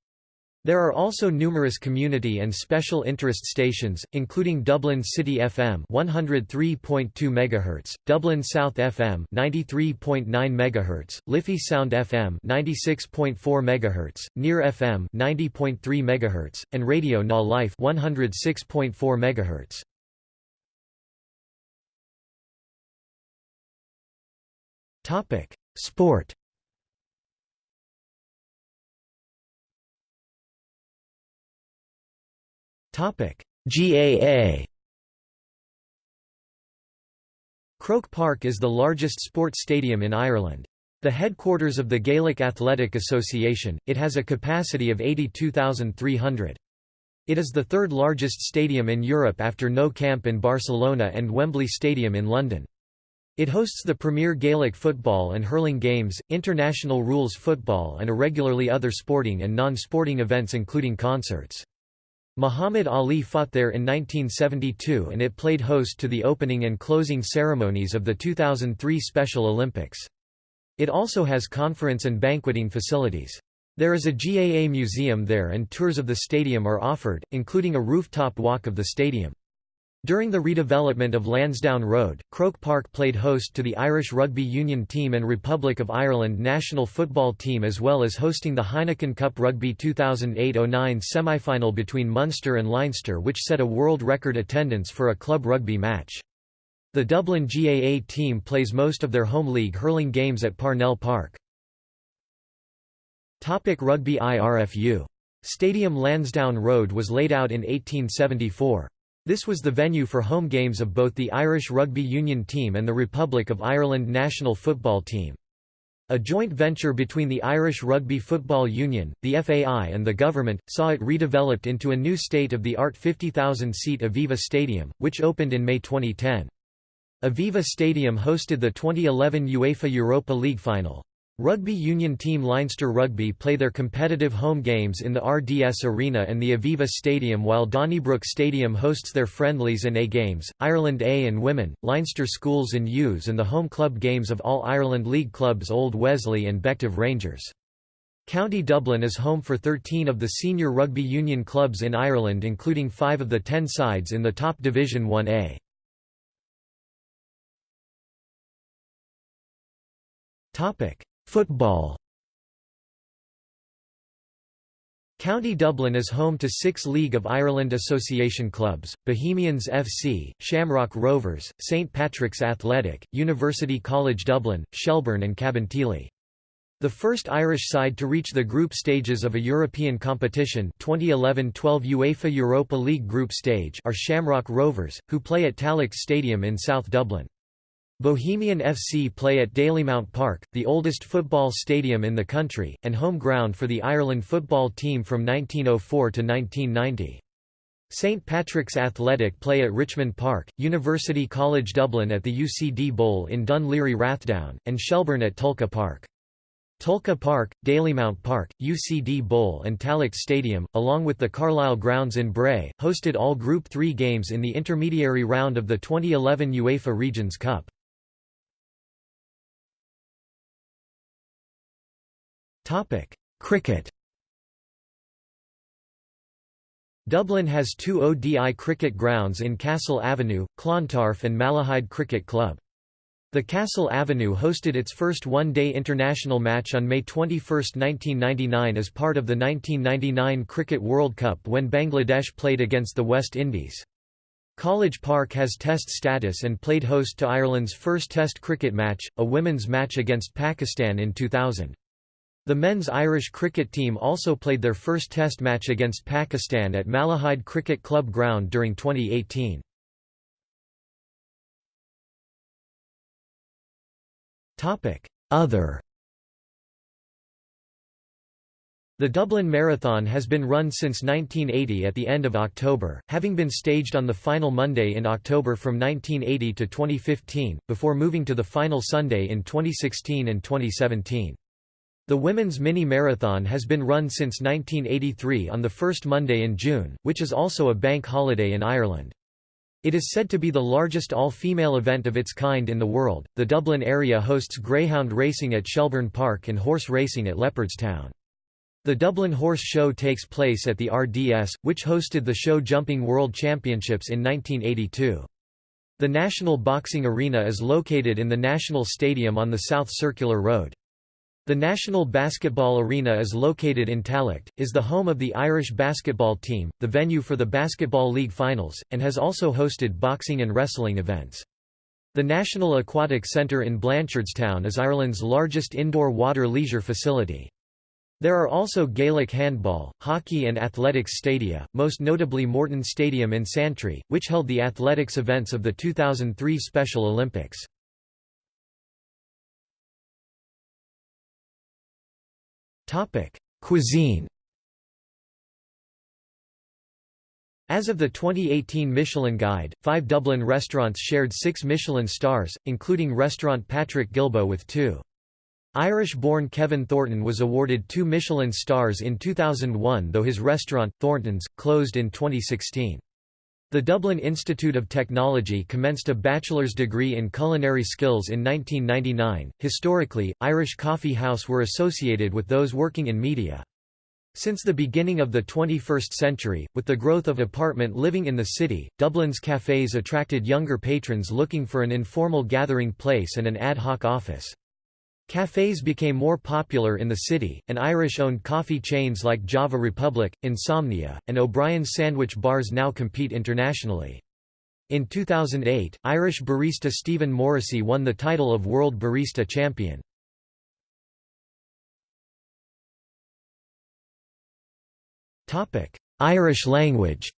There are also numerous community and special interest stations, including Dublin City FM 103.2 MHz, Dublin South FM 93.9 MHz, Liffey Sound FM 96.4 MHz, Near FM 90.3 MHz, and Radio Na Life 106.4 MHz. Topic: Sport GAA. Croke Park is the largest sports stadium in Ireland. The headquarters of the Gaelic Athletic Association, it has a capacity of 82,300. It is the third largest stadium in Europe after Nou Camp in Barcelona and Wembley Stadium in London. It hosts the premier Gaelic football and hurling games, international rules football and irregularly other sporting and non-sporting events including concerts. Muhammad Ali fought there in 1972 and it played host to the opening and closing ceremonies of the 2003 Special Olympics. It also has conference and banqueting facilities. There is a GAA museum there and tours of the stadium are offered, including a rooftop walk of the stadium. During the redevelopment of Lansdowne Road, Croke Park played host to the Irish Rugby Union team and Republic of Ireland national football team as well as hosting the Heineken Cup Rugby 2008-09 semi-final between Munster and Leinster which set a world record attendance for a club rugby match. The Dublin GAA team plays most of their home league hurling games at Parnell Park. Topic Rugby IRFU. Stadium Lansdowne Road was laid out in 1874. This was the venue for home games of both the Irish Rugby Union team and the Republic of Ireland national football team. A joint venture between the Irish Rugby Football Union, the FAI and the government, saw it redeveloped into a new state-of-the-art 50,000-seat Aviva Stadium, which opened in May 2010. Aviva Stadium hosted the 2011 UEFA Europa League final. Rugby union team Leinster Rugby play their competitive home games in the RDS Arena and the Aviva Stadium while Donnybrook Stadium hosts their friendlies and A games, Ireland A and Women, Leinster Schools and U's and the home club games of all Ireland League clubs Old Wesley and Bective Rangers. County Dublin is home for 13 of the senior rugby union clubs in Ireland including five of the ten sides in the top Division 1A. Topic Football County Dublin is home to six League of Ireland Association clubs, Bohemians FC, Shamrock Rovers, St Patrick's Athletic, University College Dublin, Shelbourne and Cabinteely. The first Irish side to reach the group stages of a European competition 2011-12 UEFA Europa League group stage are Shamrock Rovers, who play at Tallaght Stadium in South Dublin. Bohemian FC play at Dalymount Park, the oldest football stadium in the country, and home ground for the Ireland football team from 1904 to 1990. St Patrick's Athletic play at Richmond Park, University College Dublin at the UCD Bowl in Laoghaire Rathdown, and Shelbourne at Tolka Park. Tolka Park, Dalymount Park, UCD Bowl and Tallaght Stadium, along with the Carlisle Grounds in Bray, hosted all Group 3 games in the intermediary round of the 2011 UEFA Regions Cup. Topic: Cricket. Dublin has two ODI cricket grounds in Castle Avenue, Clontarf and Malahide Cricket Club. The Castle Avenue hosted its first one-day international match on May 21, 1999 as part of the 1999 Cricket World Cup when Bangladesh played against the West Indies. College Park has test status and played host to Ireland's first test cricket match, a women's match against Pakistan in 2000. The men's Irish cricket team also played their first test match against Pakistan at Malahide Cricket Club ground during 2018. Other The Dublin Marathon has been run since 1980 at the end of October, having been staged on the final Monday in October from 1980 to 2015, before moving to the final Sunday in 2016 and 2017. The women's mini-marathon has been run since 1983 on the first Monday in June, which is also a bank holiday in Ireland. It is said to be the largest all-female event of its kind in the world. The Dublin area hosts greyhound racing at Shelbourne Park and horse racing at Leopardstown. The Dublin Horse Show takes place at the RDS, which hosted the show Jumping World Championships in 1982. The National Boxing Arena is located in the National Stadium on the South Circular Road. The National Basketball Arena is located in Tallaght, is the home of the Irish basketball team, the venue for the Basketball League finals, and has also hosted boxing and wrestling events. The National Aquatic Centre in Blanchardstown is Ireland's largest indoor water leisure facility. There are also Gaelic handball, hockey and athletics stadia, most notably Morton Stadium in Santry, which held the athletics events of the 2003 Special Olympics. Topic: Cuisine. As of the 2018 Michelin Guide, five Dublin restaurants shared six Michelin stars, including restaurant Patrick Guilbaud with two. Irish-born Kevin Thornton was awarded two Michelin stars in 2001 though his restaurant, Thornton's, closed in 2016. The Dublin Institute of Technology commenced a bachelor's degree in culinary skills in 1999. Historically, Irish Coffee House were associated with those working in media. Since the beginning of the 21st century, with the growth of apartment living in the city, Dublin's cafés attracted younger patrons looking for an informal gathering place and an ad hoc office. Cafés became more popular in the city, and Irish-owned coffee chains like Java Republic, Insomnia, and O'Brien's sandwich bars now compete internationally. In 2008, Irish barista Stephen Morrissey won the title of World Barista Champion. Irish language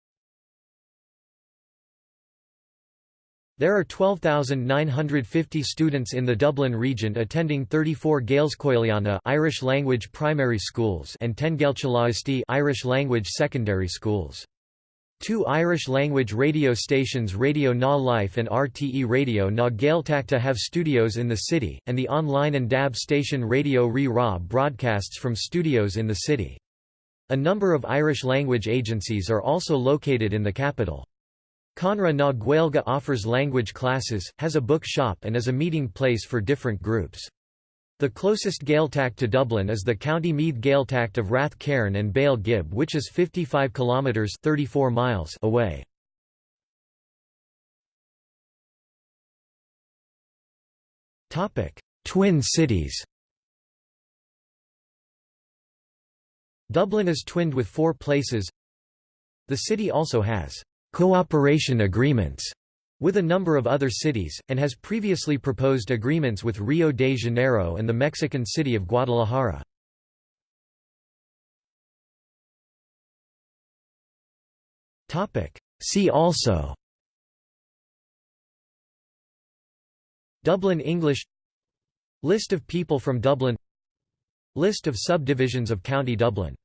There are 12,950 students in the Dublin region attending 34 Gaelscoileanna Irish language primary schools and 10 Gaeltacht Irish language secondary schools. Two Irish-language radio stations Radio Na Life and RTE Radio Na Gaeltachta have studios in the city, and the online and DAB station Radio Rí Rá broadcasts from studios in the city. A number of Irish-language agencies are also located in the capital. Conradh na Gaeilge offers language classes, has a book shop and is a meeting place for different groups. The closest Gaeltacht to Dublin is the County Meath Gaeltacht of Rathcairn and Baile Ghib which is 55 kilometres 34 miles away. Twin cities Dublin is twinned with four places The city also has cooperation agreements with a number of other cities, and has previously proposed agreements with Rio de Janeiro and the Mexican city of Guadalajara. See also Dublin English List of people from Dublin List of subdivisions of County Dublin